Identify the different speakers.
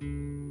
Speaker 1: Música